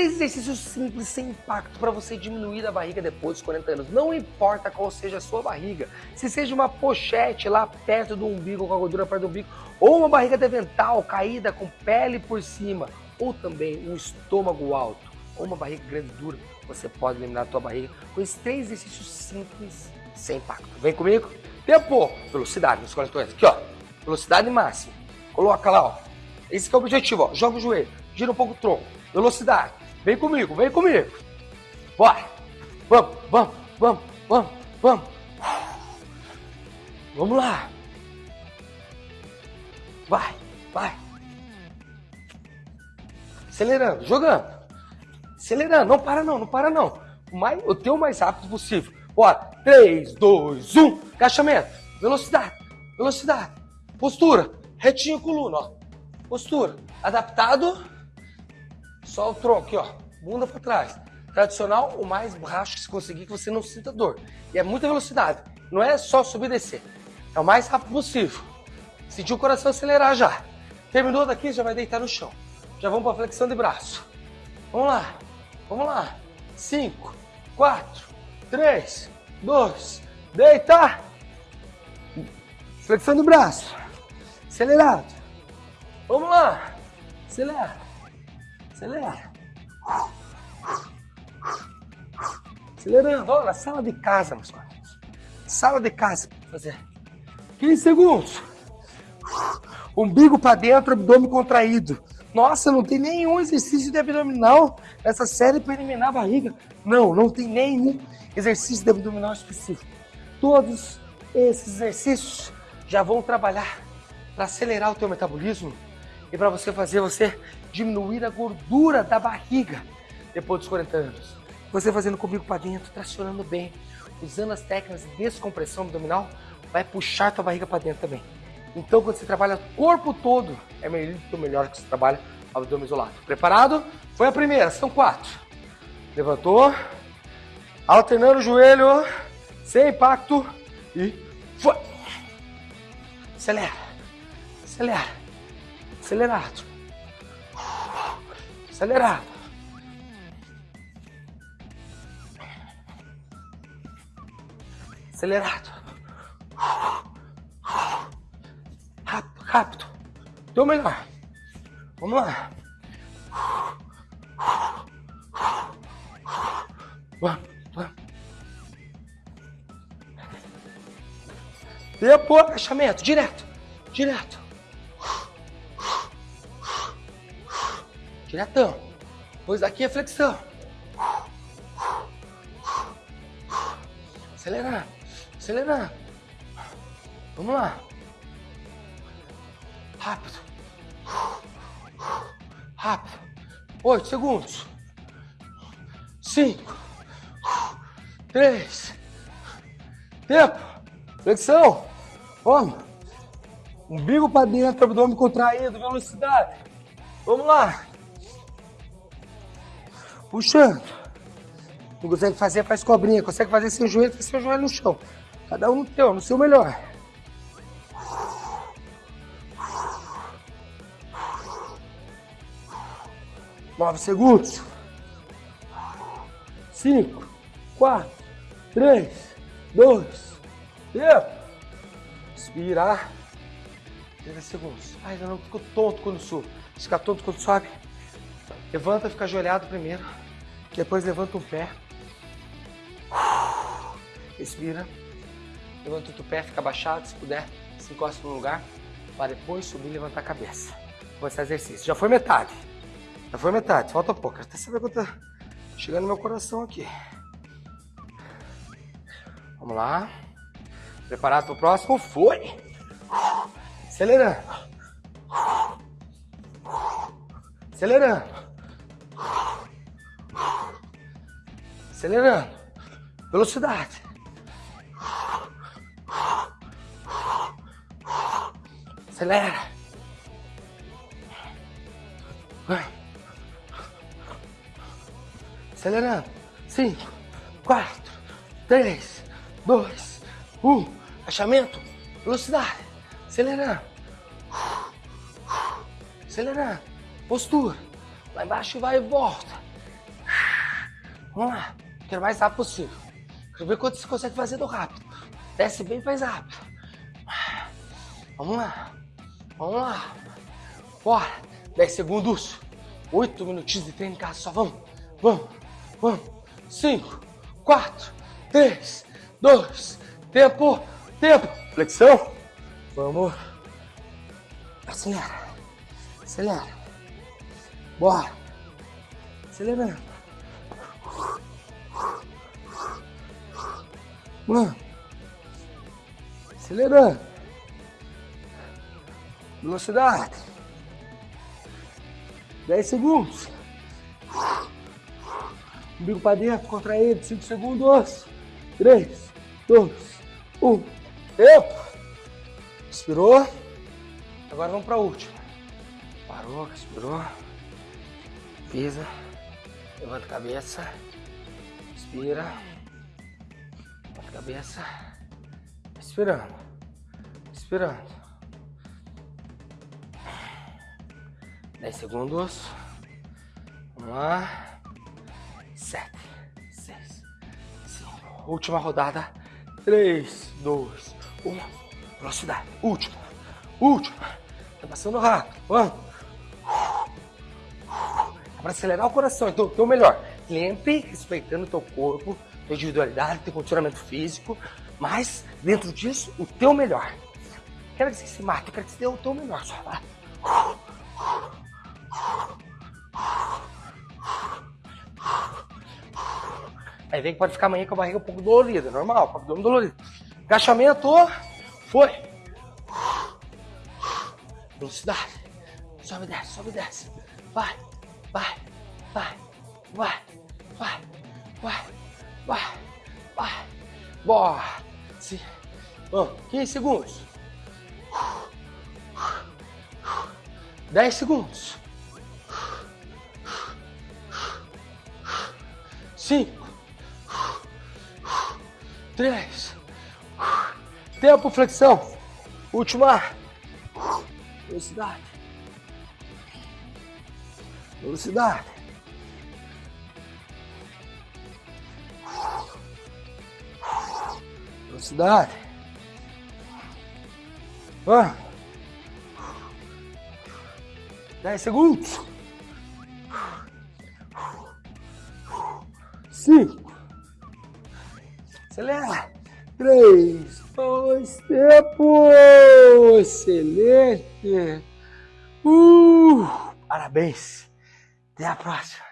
três exercícios simples, sem impacto, para você diminuir a barriga depois dos 40 anos. Não importa qual seja a sua barriga, se seja uma pochete lá perto do umbigo, com a gordura perto do umbigo, ou uma barriga devental caída com pele por cima, ou também um estômago alto, ou uma barriga grande dura, você pode eliminar a sua barriga com esses três exercícios simples, sem impacto. Vem comigo? Tempo, velocidade nos 40 anos. Aqui, ó, velocidade máxima. Coloca lá, ó. Esse é o objetivo, ó. Joga o joelho, gira um pouco o tronco Velocidade. Vem comigo, vem comigo. Bora. Vamos, vamos, vamos, vamos, vamos. Vamos lá. Vai, vai. Acelerando, jogando. Acelerando, não para não, não para não. O, mais, o teu mais rápido possível. Bora. 3, 2, 1. Agachamento. Velocidade, velocidade. Postura. Retinho coluna, ó. Postura. Adaptado só o tronco aqui, ó. Bunda para trás. Tradicional, o mais baixo que se conseguir que você não sinta dor. E é muita velocidade. Não é só subir e descer. É o mais rápido possível. Sentiu o coração acelerar já. Terminou daqui, já vai deitar no chão. Já vamos para flexão de braço. Vamos lá. Vamos lá. 5, 4, 3, 2, deita. Flexão de braço. Acelerado. Vamos lá. Acelera. Acelera. Acelerando. Olha, sala de casa, meus queridos. Sala de casa. Fazer 15 segundos. Umbigo para dentro, abdômen contraído. Nossa, não tem nenhum exercício de abdominal nessa série para eliminar a barriga. Não, não tem nenhum exercício de abdominal específico. Todos esses exercícios já vão trabalhar para acelerar o teu metabolismo e para você fazer você diminuir a gordura da barriga depois dos 40 anos. Você fazendo comigo para dentro, tracionando bem, usando as técnicas de descompressão abdominal, vai puxar tua barriga para dentro também. Então, quando você trabalha o corpo todo, é melhor que você trabalha abdômen isolado. Preparado? Foi a primeira, são quatro. Levantou, alternando o joelho, sem impacto e foi. Acelera, acelera, acelerado. Acelerado. Acelerado. Rápido, rápido. Deu melhor. Vamos lá. Vamos, vamos. Tempo, agachamento, direto, direto. Diretão. Depois daqui é flexão. Acelerando. Acelerando. Vamos lá. Rápido. Rápido. Oito segundos. Cinco. Três. Tempo. Flexão. Vamos. Umbigo para dentro, abdômen contraído, velocidade. Vamos lá. Puxando. Não consegue fazer, faz cobrinha. Consegue fazer sem joelho, faz seu joelho no chão. Cada um no teu, no seu melhor. Nove segundos. Cinco, quatro, três, dois, tempo. Inspirar. 30 segundos. Ai, não, ficou tonto quando subo. Fica tonto quando sobe. Levanta, fica ajoelhado primeiro. Depois levanta o pé. Respira. Levanta o pé, fica abaixado, se puder, se encosta no lugar. Para depois subir e levantar a cabeça. Começar exercício. Já foi metade. Já foi metade, falta pouco. Até saber quanto tá chegando no meu coração aqui. Vamos lá. Preparado para o próximo? Foi! Acelerando. Acelerando. Acelerando. Velocidade. Acelera. Vai. Acelerando. Cinco, quatro, três, dois, um. Achamento. Velocidade. Acelerando. Acelerando. Postura. Lá embaixo vai e volta. Vamos lá. Quero mais rápido possível. Quero ver quanto você consegue fazer do rápido. Desce bem mais rápido. Vamos lá. Vamos lá. Bora. 10 segundos. 8 minutinhos de treino em casa. Só vamos. Vamos. Vamos. 5, 4, 3, 2, tempo, tempo. Flexão. Vamos. Acelera. Acelera. Bora. Acelerando. Mano. Acelerando. Velocidade. 10 segundos. Umbigo para dentro, contraído, 5 segundos. 3, 2, 1. Tempo. Expirou. Agora vamos para a última. Parou, expirou. Pisa. Levanta a cabeça. Expira. Cabeça. Expirando. Expirando. 10 segundos. Vamos lá. 7, 6, 5. Última rodada. 3, 2, 1. Velocidade. Última. Última. Tá passando rápido. Vamos. Para acelerar o coração. Então, o teu melhor. Sempre respeitando o teu corpo, tua individualidade, teu condicionamento físico. Mas, dentro disso, o teu melhor. Quero que você se mate, quero que você dê o teu melhor. Só vai. Aí vem que pode ficar amanhã com a barriga um pouco dolorida, normal, com o abdômen dolorido. Agachamento, foi. Velocidade. Sobe desce, sobe desce. Vai, vai, vai, vai, vai, vai, vai, vai. Bora. Sim. Vamos, 15 segundos. 10 segundos. 5, três. Tempo, flexão. Última. Velocidade. Velocidade. Velocidade. Ah. Dez segundos. Cinco. Acelera. Três, dois, tempo. Excelente. Uh, parabéns. Até a próxima.